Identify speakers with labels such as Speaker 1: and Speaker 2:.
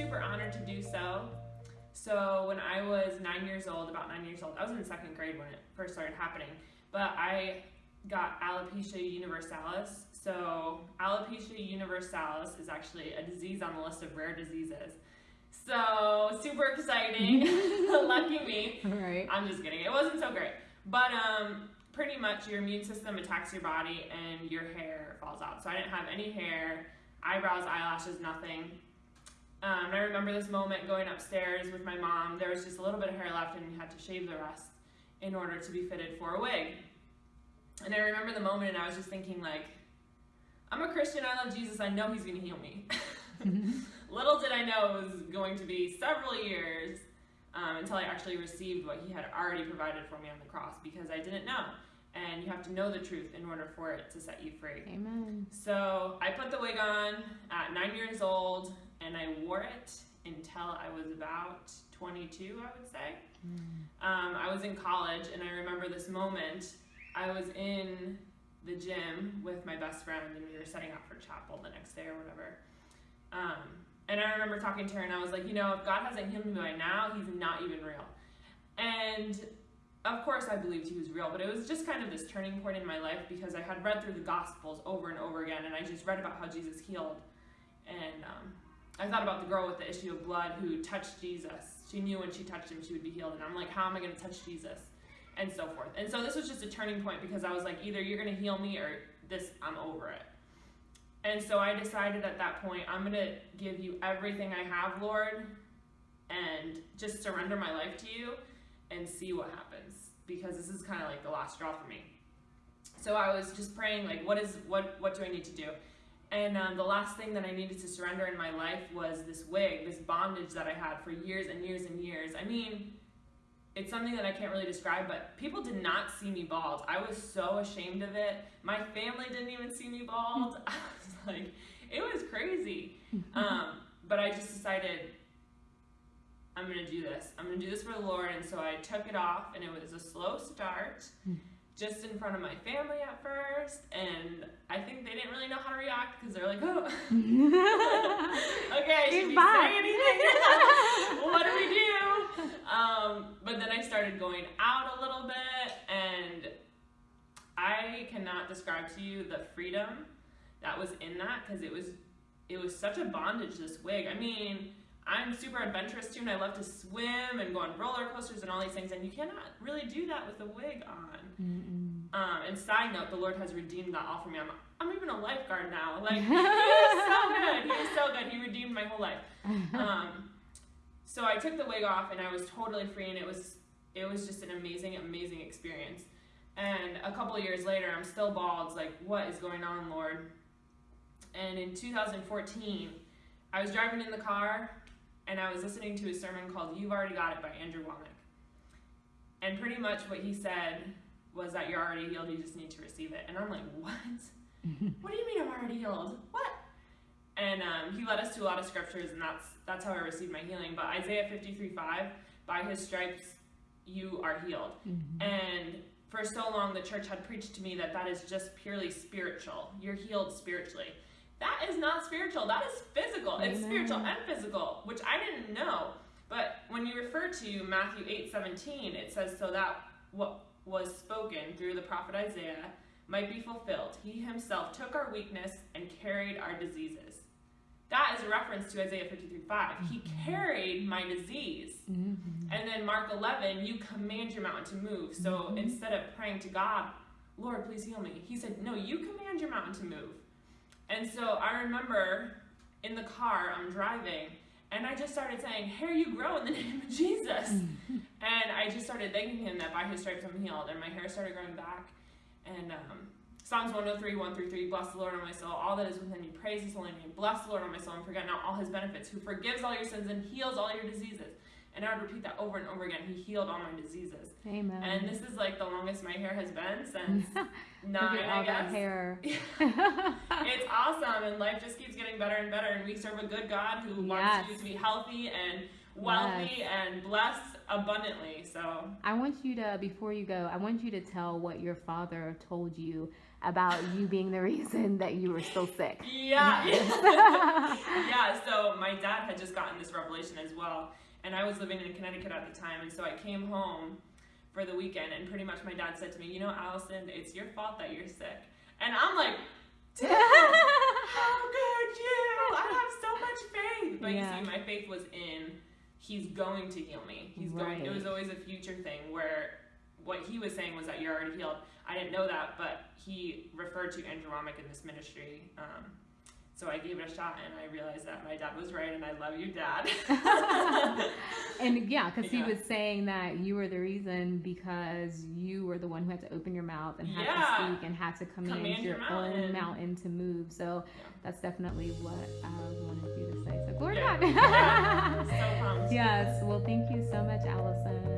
Speaker 1: super honored to do so. So when I was nine years old, about nine years old, I was in second grade when it first started happening. But I got alopecia universalis. So alopecia universalis is actually a disease on the list of rare diseases. So super exciting. Lucky me.
Speaker 2: Right.
Speaker 1: I'm just kidding. It wasn't so great. But um pretty much your immune system attacks your body and your hair falls out. So I didn't have any hair, eyebrows, eyelashes, nothing. Um, and I remember this moment going upstairs with my mom. There was just a little bit of hair left, and we had to shave the rest in order to be fitted for a wig. And I remember the moment, and I was just thinking, like, I'm a Christian. I love Jesus. I know He's going to heal me. Little did I know it was going to be several years um, until I actually received what He had already provided for me on the cross because I didn't know. And you have to know the truth in order for it to set you free.
Speaker 2: Amen.
Speaker 1: So I put the wig on at nine years old and I wore it until I was about 22, I would say. Um, I was in college and I remember this moment. I was in the gym with my best friend and we were setting up for chapel the next day or whatever. Um, and I remember talking to her and I was like, you know, if God hasn't healed me by now, he's not even real. And of course I believed he was real, but it was just kind of this turning point in my life because I had read through the Gospels over and over again, and I just read about how Jesus healed. And um, I thought about the girl with the issue of blood who touched Jesus. She knew when she touched him, she would be healed. And I'm like, how am I going to touch Jesus? And so forth. And so this was just a turning point because I was like, either you're going to heal me or this, I'm over it. And so I decided at that point, I'm going to give you everything I have, Lord, and just surrender my life to you and see what happens because this is kind of like the last straw for me. So I was just praying like what is what what do I need to do? And um, the last thing that I needed to surrender in my life was this wig, this bondage that I had for years and years and years. I mean, it's something that I can't really describe, but people did not see me bald. I was so ashamed of it. My family didn't even see me bald. I was like, it was crazy. Um, but I just decided I'm gonna do this. I'm gonna do this for the Lord. And so I took it off, and it was a slow start, just in front of my family at first. And I think they didn't really know how to react because they're like, oh, okay, should we say anything? what do we do? Um, but then I started going out a little bit, and I cannot describe to you the freedom that was in that because it was it was such a bondage. This wig. I mean, I'm super adventurous too, and I love to swim and go on roller coasters and all these things, and you cannot really do that with a wig on. Um, and side note, the Lord has redeemed that all for me. I'm, I'm even a lifeguard now. Like, he was so good. He was so good. He redeemed my whole life. Um, so I took the wig off and I was totally free, and it was it was just an amazing, amazing experience. And a couple of years later, I'm still bald. It's like, what is going on, Lord? And in 2014, I was driving in the car and I was listening to a sermon called You've Already Got It by Andrew Wommack. And pretty much what he said was that you're already healed, you just need to receive it. And I'm like, what? what do you mean I'm already healed? What? And um, he led us to a lot of scriptures, and that's that's how I received my healing. But Isaiah 53 5, by his stripes you are healed.
Speaker 2: Mhm.
Speaker 1: And for so long, the church had preached to me that that is just purely spiritual. You're healed spiritually. That is not spiritual. That is physical. It's spiritual and physical, which I didn't know. But when you refer to Matthew 8 17, it says, So that what was spoken through the prophet Isaiah might be fulfilled. He himself took our weakness and carried our diseases. That is a reference to Isaiah 53 5. He carried my disease.
Speaker 2: Mhm.
Speaker 1: And then Mark 11, you command your mountain to move. So
Speaker 2: Mhm.
Speaker 1: instead of praying to God, Lord, please heal me, he said, No, you command your mountain to move. And so I remember in the car, I'm driving, and I just started saying, Hair, you grow in the name of Jesus. And I just started thanking him that by his stripes I'm healed. And my hair started growing back. And um, Psalms 103, 1 through 3, bless the Lord on my soul, all that is within me, praise his holy name. Bless the Lord on my soul and forget not all his benefits, who forgives all your sins and heals all your diseases. And I would repeat that over and over again. He healed all my diseases.
Speaker 2: Amen.
Speaker 1: And this is like the longest my hair has been since
Speaker 2: Look
Speaker 1: nine,
Speaker 2: at
Speaker 1: I
Speaker 2: all that hair.
Speaker 1: It's awesome, and life just keeps getting better and better. And we serve a good God who wants you to be healthy and wealthy yes. and blessed abundantly. So
Speaker 2: I want you to, before you go, I want you to tell what your father told you about you being the reason that you were still sick.
Speaker 1: Yeah. yeah. So my dad had just gotten this revelation as well. And I was living in Connecticut at the time. And so I came home for the weekend and pretty much my dad said to me, you know, Allison, it's your fault that you're sick. And I'm like, how could you? I have so much faith. But yeah. you see, my faith was in he's going to heal me. He's right. going. It was always a future thing where what he was saying was that you're already healed. I didn't know that, but he referred to Andrew Wommack in this ministry. Um, so I gave it a shot and I realized that my dad was right and I love you, dad.
Speaker 2: and yeah, because yeah. he was saying that you were the reason because you were the one who had to open your mouth and had yeah. to speak and had to command, command your, your own mountain to move. So yeah. that's definitely what I wanted you to say. So glory to God.
Speaker 1: so
Speaker 2: yes. Well, thank you so much, Allison.